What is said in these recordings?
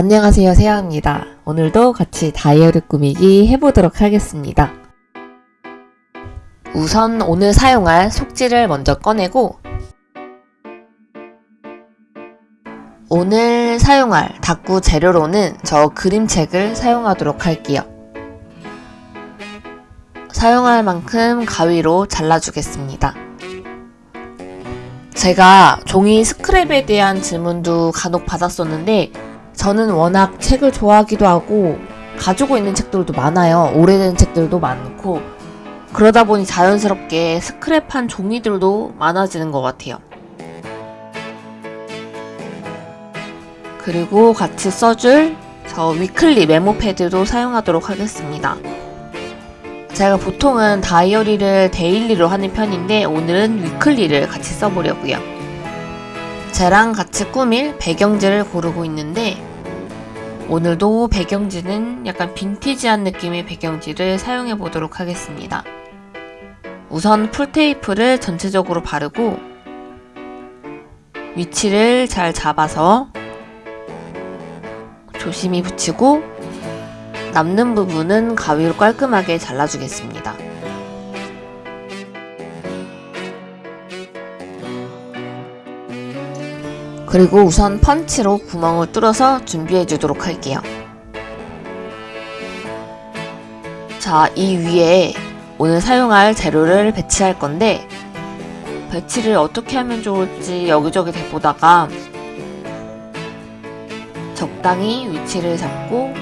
안녕하세요 세아입니다. 오늘도 같이 다이어리 꾸미기 해보도록 하겠습니다. 우선 오늘 사용할 속지를 먼저 꺼내고 오늘 사용할 다꾸 재료로는 저 그림책을 사용하도록 할게요. 사용할 만큼 가위로 잘라주겠습니다. 제가 종이 스크랩에 대한 질문도 간혹 받았었는데 저는 워낙 책을 좋아하기도 하고 가지고 있는 책들도 많아요. 오래된 책들도 많고 그러다 보니 자연스럽게 스크랩한 종이들도 많아지는 것 같아요. 그리고 같이 써줄 저 weekly 메모 패드도 사용하도록 하겠습니다. 제가 보통은 다이어리를 daily로 하는 편인데 오늘은 weekly를 같이 써보려고요. 쟤랑 같이 꾸밀 배경지를 고르고 있는데 오늘도 배경지는 약간 빈티지한 느낌의 배경지를 사용해 보도록 하겠습니다. 우선 풀테이프를 전체적으로 바르고 위치를 잘 잡아서 조심히 붙이고 남는 부분은 가위로 깔끔하게 잘라주겠습니다. 그리고 우선 펀치로 구멍을 뚫어서 준비해 주도록 할게요. 자, 이 위에 오늘 사용할 재료를 배치할 건데 배치를 어떻게 하면 좋을지 여기저기 대보다가 적당히 위치를 잡고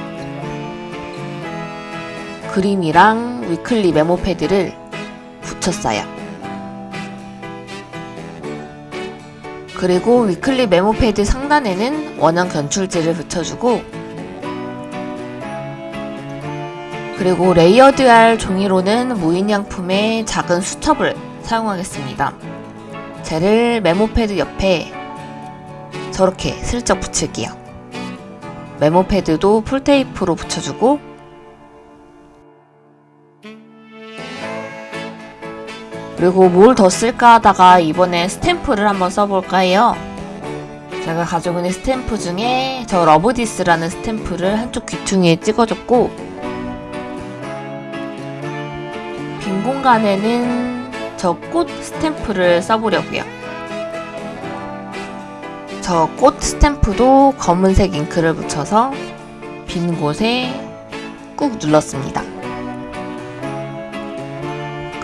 그림이랑 weekly 메모 패드를 붙였어요. 그리고 weekly 메모 패드 상단에는 원형 견출지를 붙여주고 그리고 layered할 종이로는 무인양품의 작은 수첩을 사용하겠습니다. 쟤를 메모 패드 옆에 저렇게 슬쩍 붙일게요. 메모 패드도 풀테이프로 붙여주고 그리고 뭘 더 쓸까 하다가 이번에 스탬프를 한번 써볼까 해요. 제가 가지고 있는 스탬프 중에 저 love this라는 스탬프를 한쪽 귀퉁이에 찍어줬고 빈 공간에는 저 꽃 스탬프를 써보려고요. 저 꽃 스탬프도 검은색 잉크를 묻혀서 빈 곳에 꾹 눌렀습니다.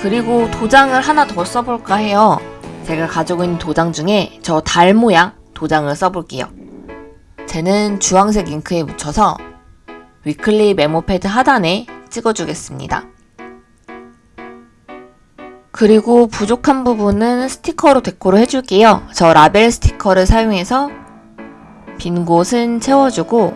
그리고 도장을 하나 더 써볼까 해요. 제가 가지고 있는 도장 중에 저 달 모양 도장을 써볼게요. 쟤는 주황색 잉크에 묻혀서 weekly 메모 패드 하단에 찍어주겠습니다. 그리고 부족한 부분은 스티커로 데코를 해줄게요. 저 라벨 스티커를 사용해서 빈 곳은 채워주고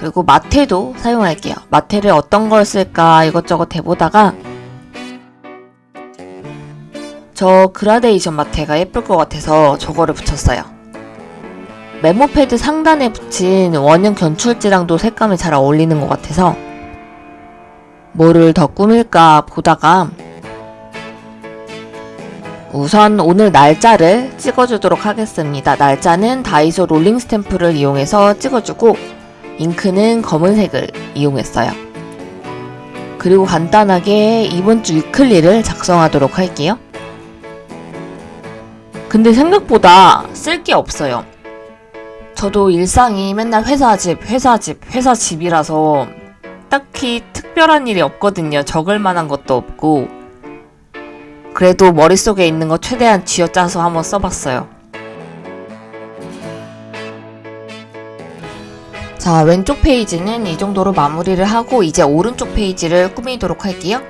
그리고 마테도 사용할게요. 마테를 어떤 걸 쓸까 이것저것 해보다가 저 그라데이션 마테가 예쁠 것 같아서 저거를 붙였어요. 메모패드 상단에 붙인 원형 견출지랑도 색감이 잘 어울리는 것 같아서 뭐를 더 꾸밀까 보다가 우선 오늘 날짜를 찍어주도록 하겠습니다. 날짜는 다이소 롤링 스탬프를 이용해서 찍어주고 잉크는 검은색을 이용했어요. 그리고 간단하게 이번 주 weekly를 작성하도록 할게요. 근데 생각보다 쓸 게 없어요. 저도 일상이 맨날 회사 집, 회사 집, 회사 집이라서 딱히 특별한 일이 없거든요. 적을 만한 것도 없고. 그래도 머릿속에 있는 거 최대한 쥐어짜서 한번 써봤어요. 자, 왼쪽 페이지는 이 정도로 마무리를 하고 이제 오른쪽 페이지를 꾸미도록 할게요.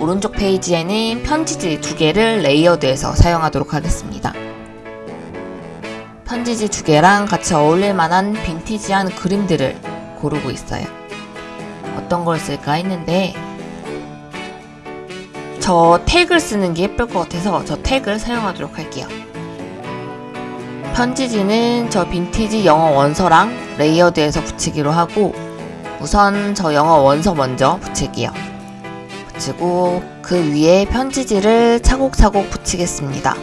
오른쪽 페이지에는 편지지 두 개를 layered해서 사용하도록 하겠습니다. 편지지 두 개랑 같이 어울릴 만한 빈티지한 그림들을 고르고 있어요. 어떤 걸 쓸까 했는데 저 태그를 쓰는 게 예쁠 것 같아서 저 태그를 사용하도록 할게요. 편지지는 저 빈티지 영어 원서랑 layered해서 붙이기로 하고 우선 저 영어 원서 먼저 붙일게요. 붙이고 그 위에 편지지를 차곡차곡 붙이겠습니다.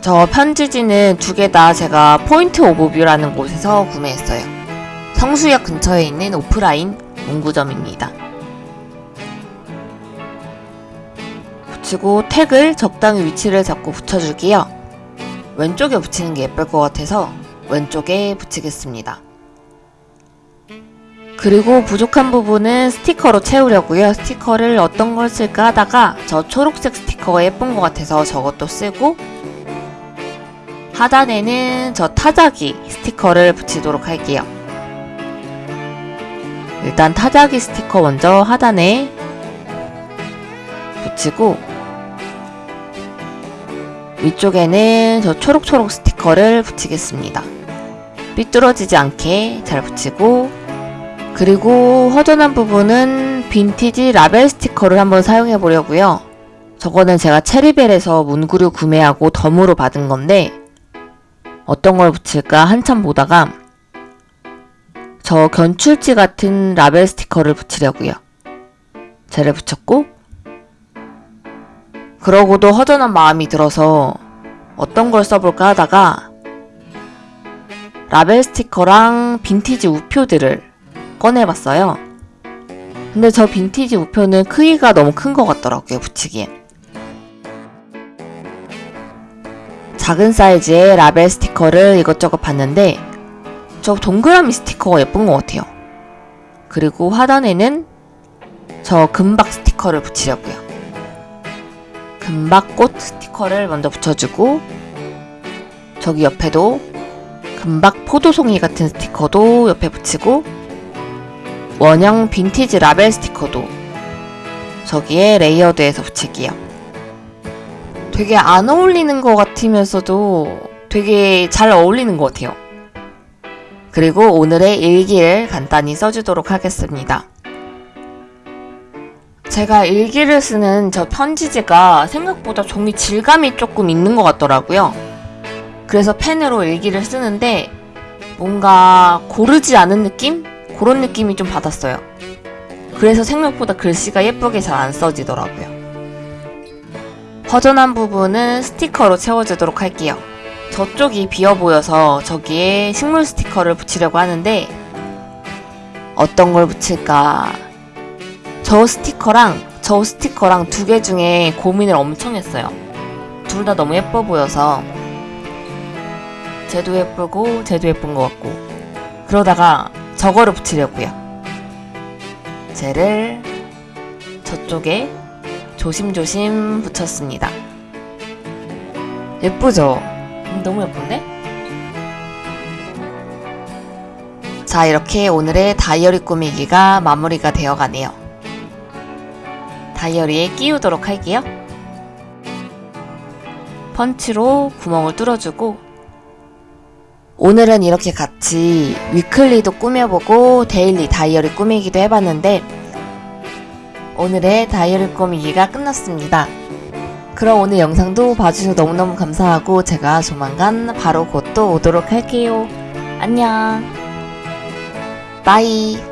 저 편지지는 두 개 다 제가 포인트 오브 뷰라는 곳에서 구매했어요. 성수역 근처에 있는 오프라인 문구점입니다. 붙이고 택을 적당히 위치를 잡고 붙여줄게요. 왼쪽에 붙이는 게 예쁠 것 같아서 왼쪽에 붙이겠습니다. 그리고 부족한 부분은 스티커로 채우려고요. 스티커를 어떤 걸 쓸까 하다가 저 초록색 스티커가 예쁜 것 같아서 저것도 쓰고 하단에는 저 타자기 스티커를 붙이도록 할게요. 일단 타자기 스티커 먼저 하단에 붙이고 위쪽에는 저 초록초록 스티커를 붙이겠습니다. 삐뚤어지지 않게 잘 붙이고 그리고 허전한 부분은 빈티지 라벨 스티커를 한번 사용해 보려고요. 저거는 제가 체리벨에서 문구류 구매하고 덤으로 받은 건데 어떤 걸 붙일까 한참 보다가 저 견출지 같은 라벨 스티커를 붙이려고요. 쟤를 붙였고 그러고도 허전한 마음이 들어서 어떤 걸 써볼까 하다가 라벨 스티커랑 빈티지 우표들을 꺼내봤어요. 근데 저 빈티지 우표는 크기가 너무 큰 것 같더라고요, 붙이기엔. 작은 사이즈의 라벨 스티커를 이것저것 봤는데 저 동그라미 스티커가 예쁜 것 같아요. 그리고 하단에는 저 금박 스티커를 붙이려고요. 금박꽃 스티커를 먼저 붙여주고 저기 옆에도 금박 포도송이 같은 스티커도 옆에 붙이고 원형 빈티지 라벨 스티커도 저기에 layered해서 붙일게요. 되게 안 어울리는 것 같으면서도 되게 잘 어울리는 것 같아요. 그리고 오늘의 일기를 간단히 써주도록 하겠습니다. 제가 일기를 쓰는 저 편지지가 생각보다 종이 질감이 조금 있는 것 같더라고요. 그래서 펜으로 일기를 쓰는데 뭔가 고르지 않은 느낌? 그런 느낌이 좀 받았어요. 그래서 생각보다 글씨가 예쁘게 잘 안 써지더라고요. 허전한 부분은 스티커로 채워주도록 할게요. 저쪽이 비어 보여서 저기에 식물 스티커를 붙이려고 하는데 어떤 걸 붙일까? 저 스티커랑 저 스티커랑 두 개 중에 고민을 엄청 했어요. 둘 다 너무 예뻐 보여서 쟤도 예쁘고 쟤도 예쁜 것 같고 그러다가 저거를 붙이려고요. 쟤를 저쪽에 조심조심 붙였습니다. 예쁘죠? 음, 너무 예쁜데? 자, 이렇게 오늘의 다이어리 꾸미기가 마무리가 되어 가네요. 다이어리에 끼우도록 할게요. 펀치로 구멍을 뚫어주고 오늘은 이렇게 같이 weekly도 꾸며보고 daily 다이어리 꾸미기도 해봤는데 오늘의 다이어리 꾸미기가 끝났습니다. 그럼 오늘 영상도 봐주셔서 너무너무 감사하고 제가 조만간 바로 곧 또 오도록 할게요. 안녕. 바이.